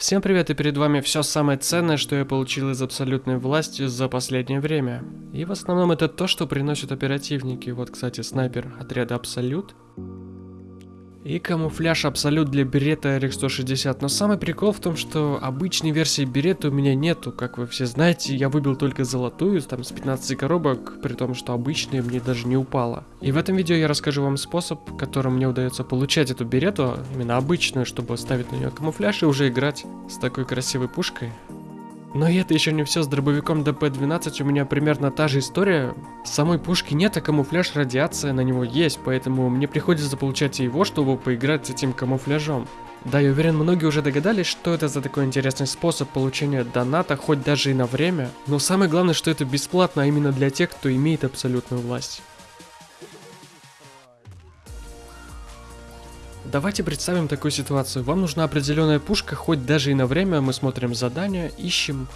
Всем привет и перед вами все самое ценное, что я получил из абсолютной власти за последнее время. И в основном это то, что приносят оперативники. Вот, кстати, снайпер отряда Абсолют. И камуфляж Абсолют для берета RX-160. Но самый прикол в том, что обычной версии берета у меня нету. Как вы все знаете, я выбил только золотую, там с 15 коробок, при том, что обычная мне даже не упала. И в этом видео я расскажу вам способ, которым мне удается получать эту берету, именно обычную, чтобы ставить на нее камуфляж и уже играть с такой красивой пушкой. Но и это еще не все, с дробовиком ДП-12 у меня примерно та же история. Самой пушки нет, а камуфляж радиация на него есть, поэтому мне приходится получать его, чтобы поиграть с этим камуфляжом. Да, я уверен, многие уже догадались, что это за такой интересный способ получения доната, хоть даже и на время. Но самое главное, что это бесплатно, а именно для тех, кто имеет абсолютную власть. Давайте представим такую ситуацию. Вам нужна определенная пушка, хоть даже и на время мы смотрим задание, ищем.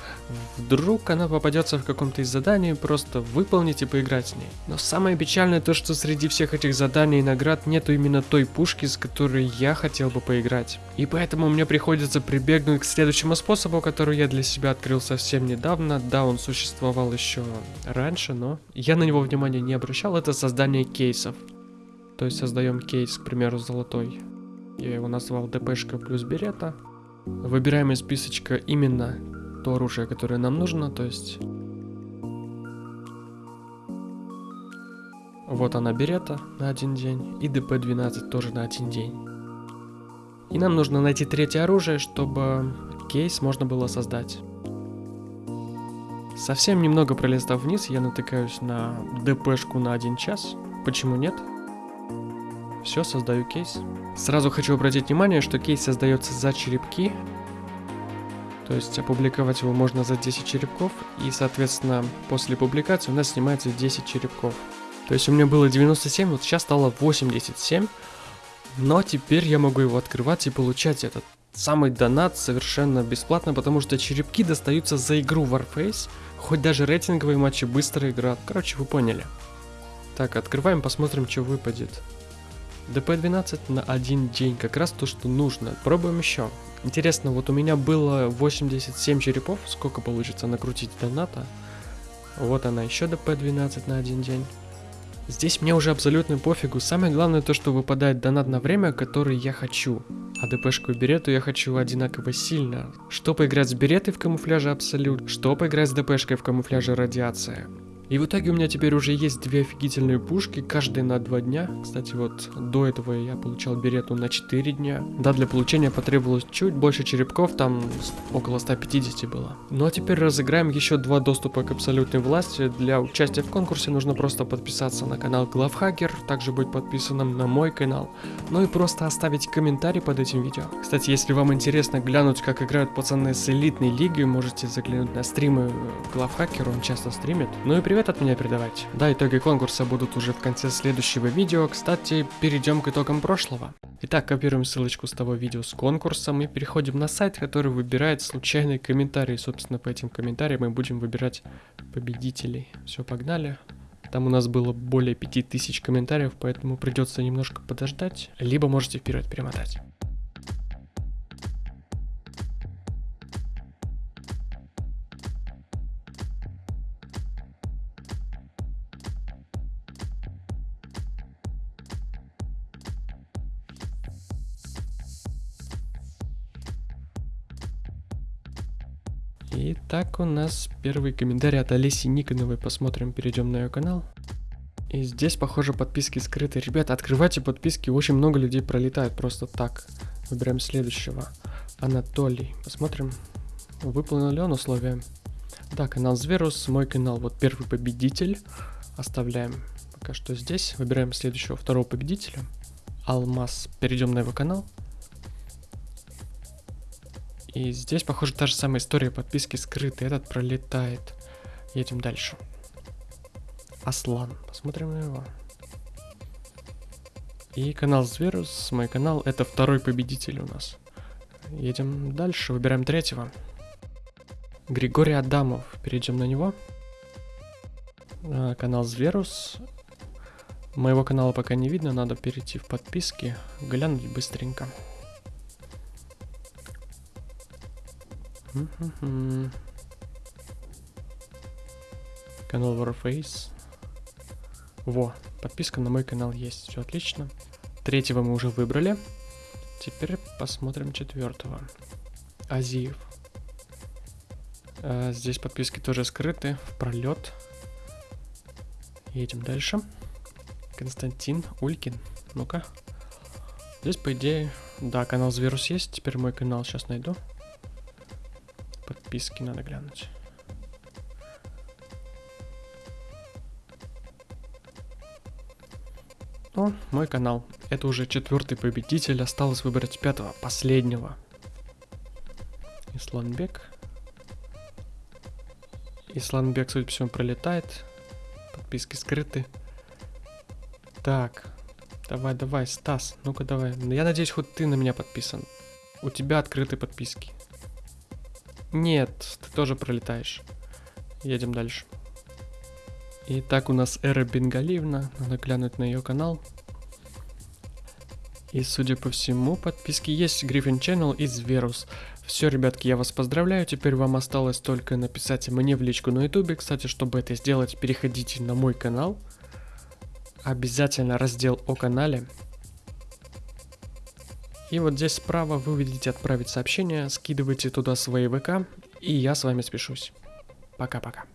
Вдруг она попадется в каком-то из заданий, просто выполнить и поиграть с ней. Но самое печальное то, что среди всех этих заданий и наград нету именно той пушки, с которой я хотел бы поиграть. И поэтому мне приходится прибегнуть к следующему способу, который я для себя открыл совсем недавно. Да, он существовал еще раньше, но я на него внимания не обращал. Это создание кейсов. То есть создаем кейс, к примеру, золотой. Я его назвал ДПшка плюс берета. Выбираем из списочка именно то оружие, которое нам нужно, то есть... Вот она берета на один день, и ДП-12 тоже на один день. И нам нужно найти третье оружие, чтобы кейс можно было создать. Совсем немного пролистав вниз, я натыкаюсь на ДПшку на один час. Почему нет? Все, создаю кейс. Сразу хочу обратить внимание, что кейс создается за черепки. То есть опубликовать его можно за 10 черепков. И, соответственно, после публикации у нас снимается 10 черепков. То есть у меня было 97, вот сейчас стало 87. Но теперь я могу его открывать и получать этот самый донат совершенно бесплатно, потому что черепки достаются за игру Warface. Хоть даже рейтинговые матчи быстро играют. Короче, вы поняли. Так, открываем, посмотрим, что выпадет. ДП-12 на один день, как раз то, что нужно. Пробуем еще. Интересно, вот у меня было 87 черепов, сколько получится накрутить доната. Вот она, еще ДП-12 на один день. Здесь мне уже абсолютно пофигу, самое главное то, что выпадает донат на время, который я хочу. А ДПшку и берету я хочу одинаково сильно. Что поиграть с беретой в камуфляже Абсолют, что поиграть с ДПшкой в камуфляже Радиация. И в итоге у меня теперь уже есть две офигительные пушки, каждая на два дня. Кстати, вот до этого я получал берету на 4 дня. Да, для получения потребовалось чуть больше черепков, там около 150 было. Ну а теперь разыграем еще два доступа к абсолютной власти. Для участия в конкурсе нужно просто подписаться на канал Главхакер, также быть подписанным на мой канал. Ну и просто оставить комментарий под этим видео. Кстати, если вам интересно глянуть, как играют пацаны с элитной лиги, можете заглянуть на стримы Главхакера, он часто стримит. Ну и при привет от меня передавать. Да, итоги конкурса будут уже в конце следующего видео. Кстати, перейдем к итогам прошлого. Итак, копируем ссылочку с того видео с конкурсом и переходим на сайт, который выбирает случайные комментарии. Собственно, по этим комментариям мы будем выбирать победителей. Все, погнали. Там у нас было более 5000 комментариев, поэтому придется немножко подождать. Либо можете вперед перемотать. Итак, у нас первый комментарий от Олеси Никоновой. Посмотрим, перейдем на ее канал. И здесь, похоже, подписки скрыты. Ребята, открывайте подписки, очень много людей пролетает просто так. Выбираем следующего. Анатолий. Посмотрим, выполнил ли он условия. Да, канал Зверус, мой канал. Вот первый победитель. Оставляем пока что здесь. Выбираем следующего, второго победителя. Алмаз. Перейдем на его канал. И здесь, похоже, та же самая история подписки скрыты. Этот пролетает. Едем дальше. Аслан. Посмотрим на его. И канал Зверус, мой канал, это второй победитель у нас. Едем дальше, выбираем третьего. Григорий Адамов, перейдем на него. А, канал Зверус. Моего канала пока не видно, надо перейти в подписки, глянуть быстренько. Канал Warface. Во, подписка на мой канал есть, все отлично. Третьего мы уже выбрали. Теперь посмотрим четвертого. Азиев. А, здесь подписки тоже скрыты, в пролет. Едем дальше. Константин Улькин. Ну-ка. Здесь, по идее, да, канал Зверус есть. Теперь мой канал сейчас найду. Подписки надо глянуть. О, мой канал. Это уже четвертый победитель. Осталось выбрать пятого, последнего. Исланбек. Исланбек, судя по всему, пролетает. Подписки скрыты. Так. Давай, давай, Стас. Ну-ка, давай. Я надеюсь, хоть ты на меня подписан. У тебя открыты подписки. Нет, ты тоже пролетаешь. Едем дальше. Итак, у нас Эра Бенгалиевна. Надо глянуть на ее канал. И, судя по всему, подписки есть Гриффин Channel и Зверус. Все, ребятки, я вас поздравляю. Теперь вам осталось только написать мне в личку на ютубе. Кстати, чтобы это сделать, переходите на мой канал. Обязательно раздел о канале. И вот здесь справа вы увидите отправить сообщение, скидывайте туда свои ВК, и я с вами спешусь. Пока-пока.